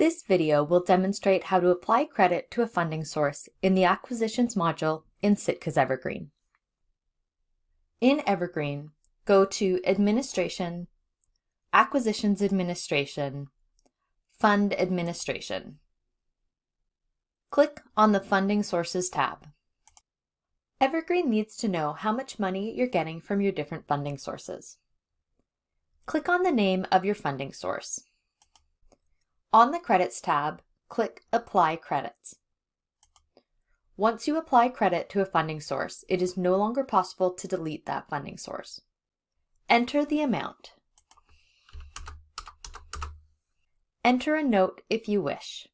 This video will demonstrate how to apply credit to a funding source in the Acquisitions module in Sitka's Evergreen. In Evergreen, go to Administration, Acquisitions Administration, Fund Administration. Click on the Funding Sources tab. Evergreen needs to know how much money you're getting from your different funding sources. Click on the name of your funding source. On the Credits tab, click Apply Credits. Once you apply credit to a funding source, it is no longer possible to delete that funding source. Enter the amount. Enter a note if you wish.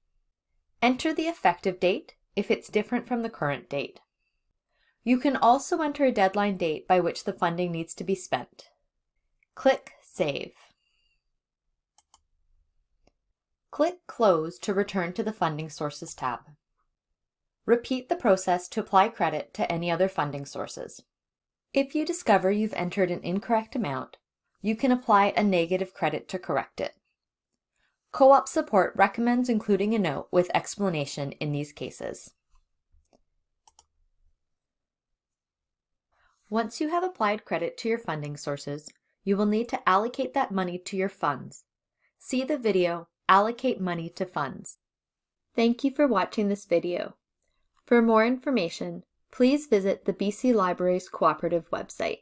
Enter the effective date if it's different from the current date. You can also enter a deadline date by which the funding needs to be spent. Click Save. Click Close to return to the Funding Sources tab. Repeat the process to apply credit to any other funding sources. If you discover you've entered an incorrect amount, you can apply a negative credit to correct it. Co-op support recommends including a note with explanation in these cases. Once you have applied credit to your funding sources, you will need to allocate that money to your funds. See the video, Allocate Money to Funds. Thank you for watching this video. For more information, please visit the BC Libraries Cooperative website.